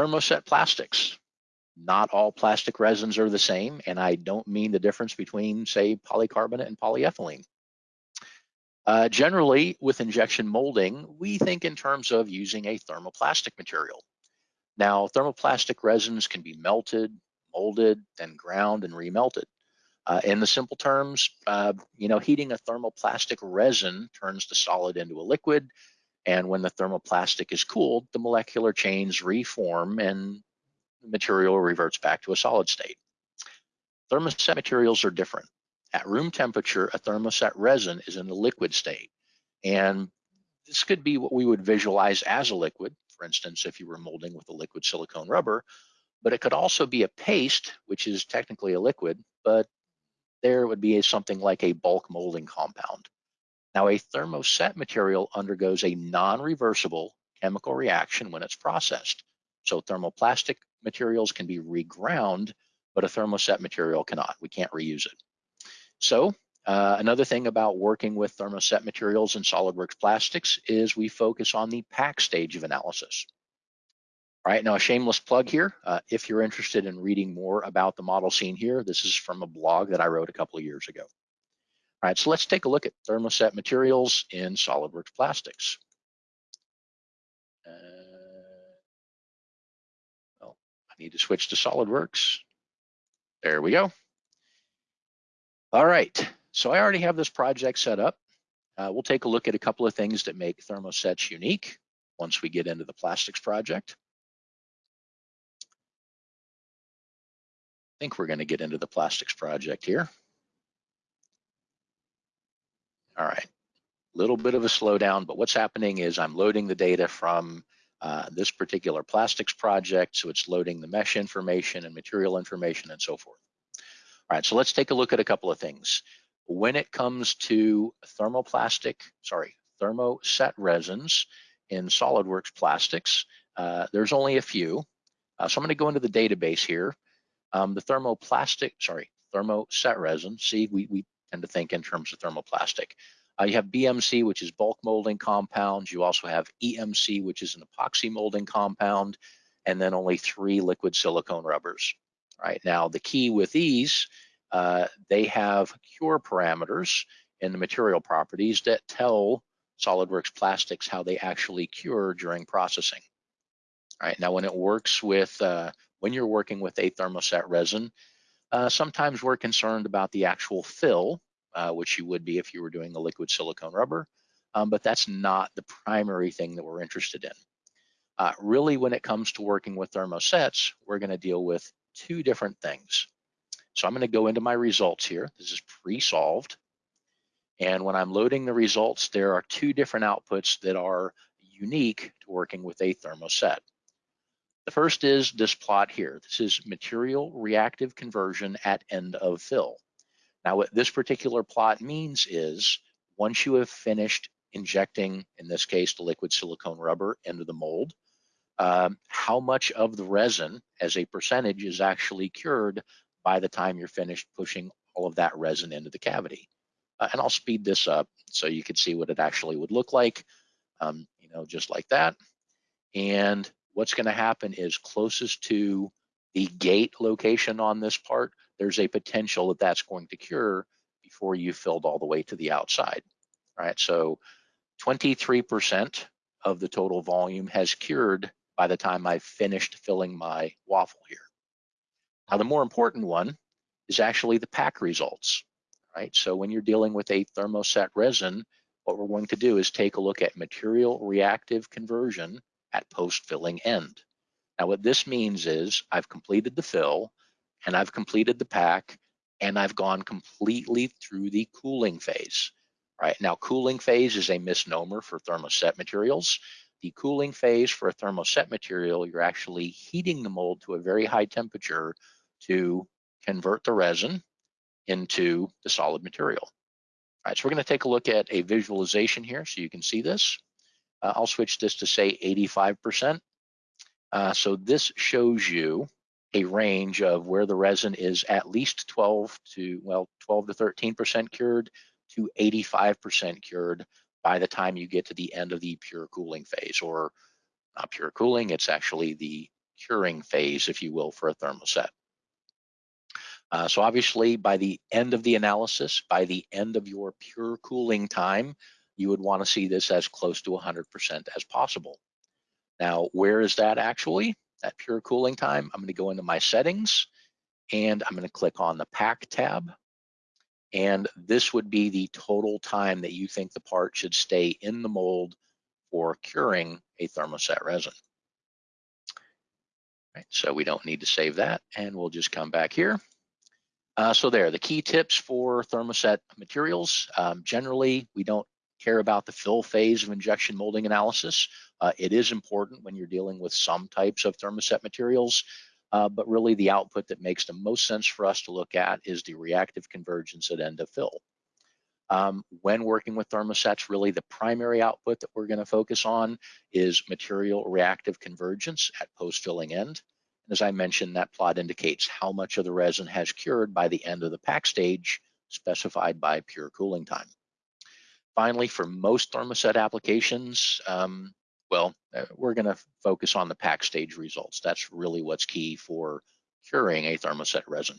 Thermoset plastics. Not all plastic resins are the same, and I don't mean the difference between, say, polycarbonate and polyethylene. Uh, generally, with injection molding, we think in terms of using a thermoplastic material. Now, thermoplastic resins can be melted, molded, then ground and remelted. Uh, in the simple terms, uh, you know, heating a thermoplastic resin turns the solid into a liquid, and when the thermoplastic is cooled, the molecular chains reform and the material reverts back to a solid state. Thermoset materials are different. At room temperature, a thermoset resin is in the liquid state. And this could be what we would visualize as a liquid, for instance, if you were molding with a liquid silicone rubber, but it could also be a paste, which is technically a liquid, but there would be something like a bulk molding compound. Now, a thermoset material undergoes a non-reversible chemical reaction when it's processed. So thermoplastic materials can be reground, but a thermoset material cannot. We can't reuse it. So uh, another thing about working with thermoset materials and SolidWorks plastics is we focus on the pack stage of analysis. All right, now a shameless plug here. Uh, if you're interested in reading more about the model seen here, this is from a blog that I wrote a couple of years ago. All right, so let's take a look at thermoset materials in SolidWorks plastics. Uh, well, I need to switch to SolidWorks. There we go. All right, so I already have this project set up. Uh, we'll take a look at a couple of things that make thermosets unique once we get into the plastics project. I think we're gonna get into the plastics project here. All right, a little bit of a slowdown, but what's happening is I'm loading the data from uh, this particular plastics project, so it's loading the mesh information and material information and so forth. All right, so let's take a look at a couple of things. When it comes to thermoplastic, sorry, thermoset resins in SolidWorks plastics, uh, there's only a few. Uh, so I'm gonna go into the database here. Um, the thermoplastic, sorry, thermoset resin, see, we, we tend to think in terms of thermoplastic. Uh, you have BMC, which is bulk molding compounds. You also have EMC, which is an epoxy molding compound, and then only three liquid silicone rubbers right? Now, the key with these, uh, they have cure parameters in the material properties that tell SolidWorks plastics how they actually cure during processing. All right, now when it works with, uh, when you're working with a thermoset resin, uh, sometimes we're concerned about the actual fill, uh, which you would be if you were doing a liquid silicone rubber, um, but that's not the primary thing that we're interested in. Uh, really, when it comes to working with thermosets, we're gonna deal with two different things. So I'm going to go into my results here. This is pre-solved. And when I'm loading the results, there are two different outputs that are unique to working with a thermoset. The first is this plot here. This is material reactive conversion at end of fill. Now what this particular plot means is once you have finished injecting, in this case, the liquid silicone rubber into the mold, um, how much of the resin as a percentage is actually cured by the time you're finished pushing all of that resin into the cavity. Uh, and I'll speed this up so you can see what it actually would look like, um, you know, just like that. And what's gonna happen is closest to the gate location on this part, there's a potential that that's going to cure before you filled all the way to the outside. right? so 23% of the total volume has cured by the time I've finished filling my waffle here. Now, the more important one is actually the pack results, right? So when you're dealing with a thermoset resin, what we're going to do is take a look at material reactive conversion at post-filling end. Now, what this means is I've completed the fill and I've completed the pack and I've gone completely through the cooling phase, right? Now, cooling phase is a misnomer for thermoset materials the cooling phase for a thermoset material, you're actually heating the mold to a very high temperature to convert the resin into the solid material. All right, so we're gonna take a look at a visualization here so you can see this. Uh, I'll switch this to say 85%. Uh, so this shows you a range of where the resin is at least 12 to, well, 12 to 13% cured to 85% cured by the time you get to the end of the pure cooling phase or not pure cooling, it's actually the curing phase, if you will, for a thermoset. Uh, so obviously by the end of the analysis, by the end of your pure cooling time, you would wanna see this as close to 100% as possible. Now, where is that actually, that pure cooling time? I'm gonna go into my settings and I'm gonna click on the pack tab. And this would be the total time that you think the part should stay in the mold for curing a thermoset resin. Right, so we don't need to save that and we'll just come back here. Uh, so there, the key tips for thermoset materials. Um, generally, we don't care about the fill phase of injection molding analysis. Uh, it is important when you're dealing with some types of thermoset materials, uh, but really the output that makes the most sense for us to look at is the reactive convergence at end of fill. Um, when working with thermosets, really the primary output that we're gonna focus on is material reactive convergence at post-filling end. And as I mentioned, that plot indicates how much of the resin has cured by the end of the pack stage specified by pure cooling time. Finally, for most thermoset applications, um, well, uh, we're gonna focus on the pack stage results. That's really what's key for curing a thermoset resin.